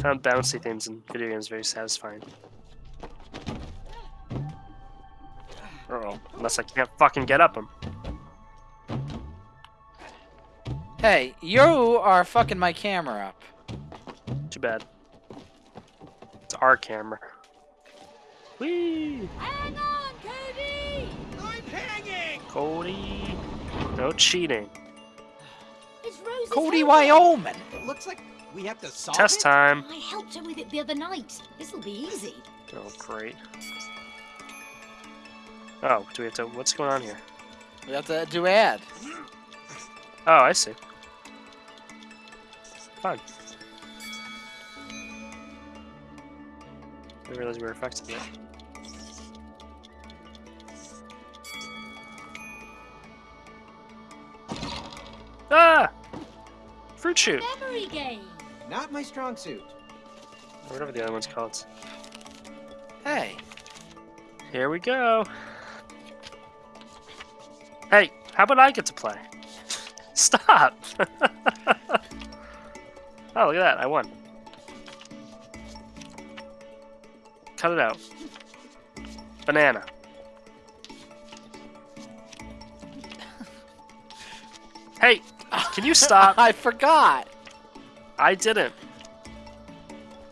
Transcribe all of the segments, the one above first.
found bouncy things in video games very satisfying. Uh oh, unless I can't fucking get up them. Hey, you are fucking my camera up. Too bad. It's our camera. Whee! Hang on, Cody! I'm hanging! Cody. No cheating. It's Rose's Cody. Wyoming. It looks like we have to solve Test it. time. I helped her with it the other night. This'll be easy. Oh, great. Oh, do we have to. What's going on here? We have to do ad. Oh, I see. Fun. I didn't realize we were affected yet. Ah! Fruit shoot! Memory game. Not my strong suit. Whatever the other one's called. Hey. Here we go. Hey, how about I get to play? Stop! oh, look at that. I won. Cut it out. Banana. Hey, can you stop? I forgot. I didn't.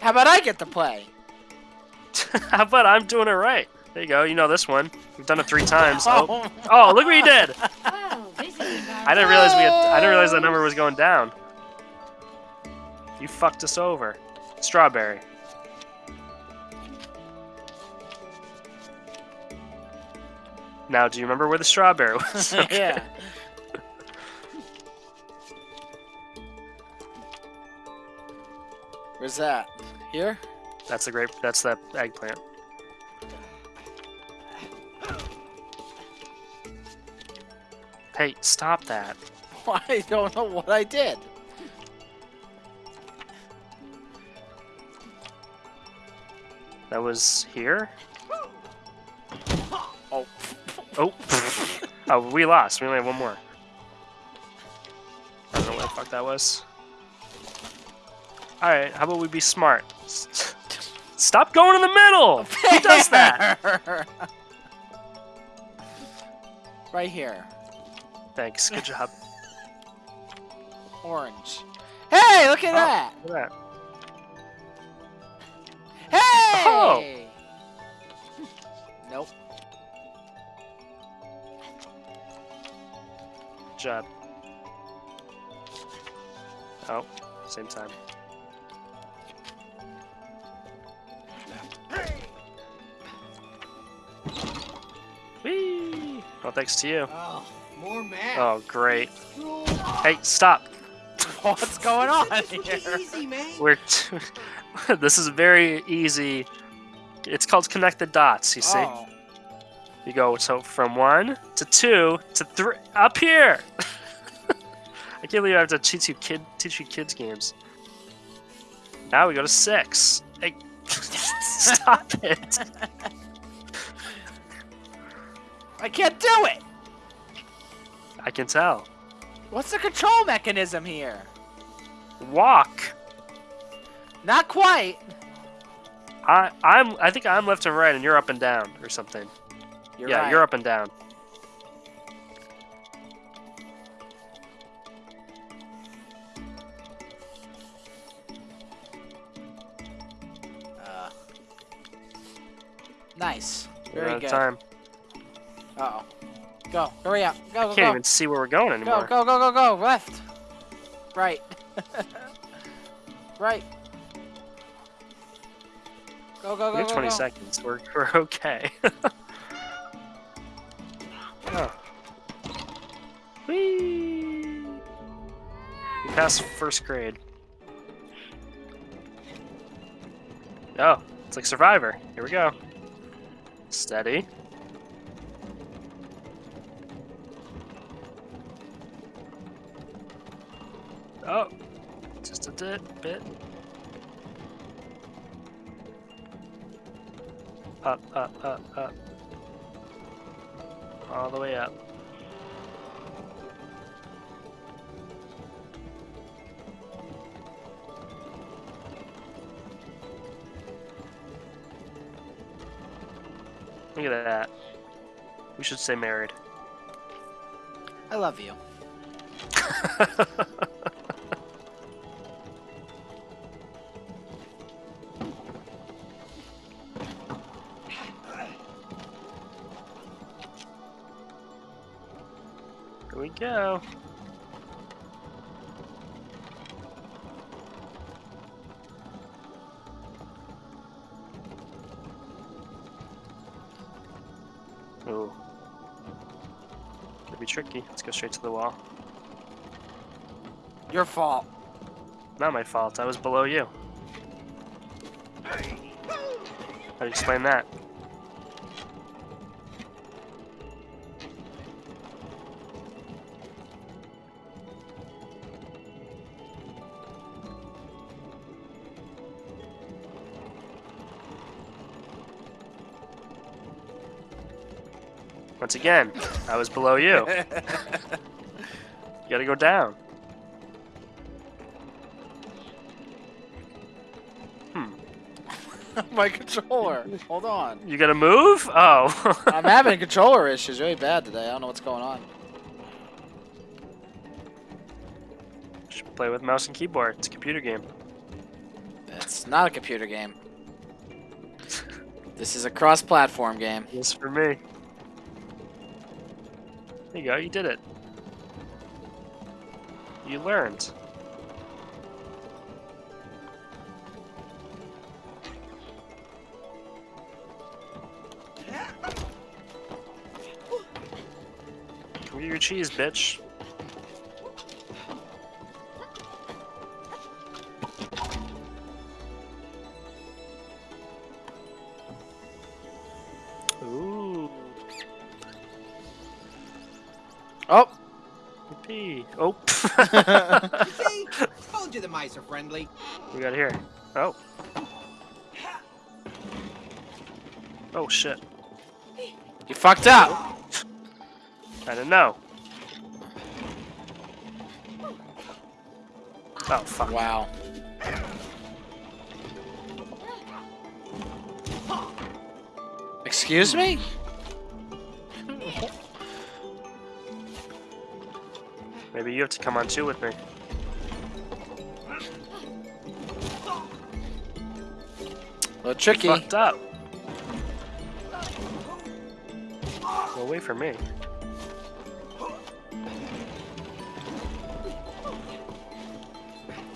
How about I get to play? How about I'm doing it right? There you go. You know this one. We've done it three times. Oh. oh, oh look what you did! Well, this is I didn't realize we had. I didn't realize that number was going down. You fucked us over. Strawberry. Now, do you remember where the strawberry was? yeah. Where's that? Here? That's the grape. That's the eggplant. Hey, stop that. I don't know what I did. That was here. Oh. Oh. oh, we lost. We only have one more. I don't know what the fuck that was. Alright, how about we be smart? Stop going in the middle! Who does that? right here. Thanks, good job. Orange. Hey, look at Oh. that. Look at that. Hey! Oh. Nope. Good job. Oh, same time. Well, thanks to you. Oh, more math. Oh, great. Hey, stop! What's going on here? easy, man. We're this is very easy. It's called connect the dots. You see, Oh. you go so from one to two to three up here. I can't believe I have to teach you kid teach you kids games. Now we go to six. Hey, stop it! I can't do it. I can tell. What's the control mechanism here? Walk. Not quite. I I'm I think I'm left and right, and you're up and down or something. You're yeah, right. you're up and down. Uh, nice. Very out of good. time. Uh oh. Go. Hurry up. Go. Go. Can't go. even see where we're going Go. anymore. Go. Go. Go. Go. Go. Left. Right. right. Go. Go. Go. We have go, 20 go. seconds. We're, we're okay. oh. Whee! We passed first grade. Oh, it's like Survivor. Here we go. Steady. Oh, just a bit, bit. Up, up, up, up. All the way up. Look at that. We should stay married. I love you. go. Ooh. Could be tricky. Let's go straight to the wall. Your fault. Not my fault. I was below you. How do you explain that? Once again, I was below you. You gotta go down. Hmm. my controller. Hold on. You gotta move? Oh. I'm having controller issues really bad today. I don't know what's going on. Just play with mouse and keyboard. It's a computer game. It's not a computer game. This is a cross-platform game. Yes, for me. There you go. You did it. You learned. Come get your cheese, bitch. Oh. See? Told you the mice are friendly. we got here. Oh. Oh shit. you fucked up. I don't know. Oh fuck. Wow. Excuse me? Maybe you have to come on too with me. A little tricky. Fucked up. Well, wait for me.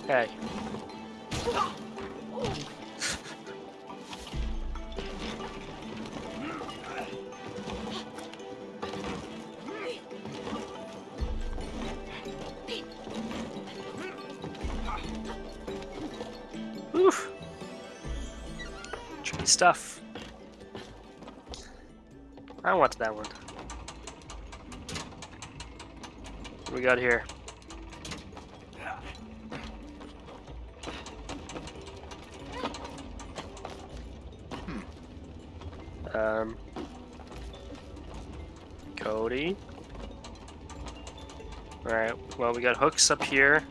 Hey. Stuff. I want that one. What we got here? Um, Cody. Alright, well, we got hooks up here.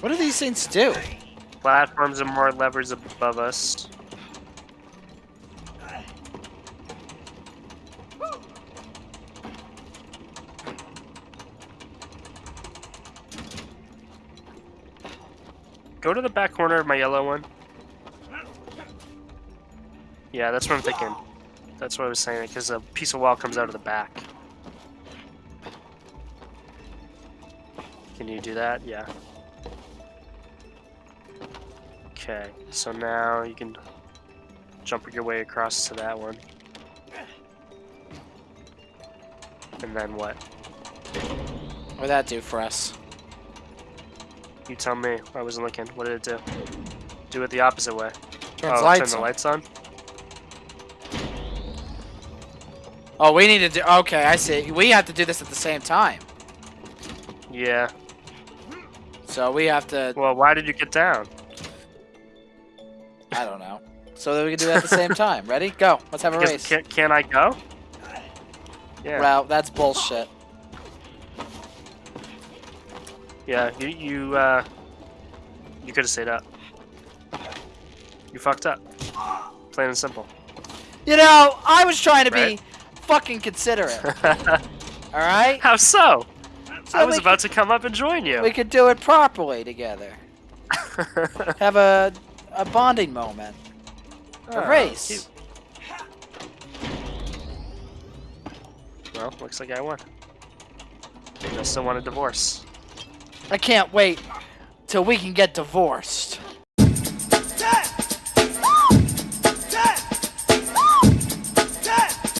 What do these things do? Platforms and more levers above us. Go to the back corner of my yellow one. Yeah, that's what I'm thinking. That's what I was saying, because a piece of wall comes out of the back. Can you do that? Yeah. Okay, so now you can jump your way across to that one. And then what? What would that do for us? You tell me. I wasn't looking. What did it do? Do it the opposite way. Turns oh, lights turn the on. lights on? Oh, we need to do. Okay, I see. We have to do this at the same time. Yeah. So we have to. Well, why did you get down? I don't know. So that we can do that at the same time. Ready? Go. Let's have a Because race. Can, can I go? Yeah. Well, that's bullshit. Yeah, you, you, uh, you could have said that. You fucked up. Plain and simple. You know, I was trying to be fucking considerate. All right, How so? So I was about to come up and join you. we could do it properly together. Have a a bonding moment. A Oh, race. cute. Well, looks like I won. I still want a divorce. I can't wait till we can get divorced.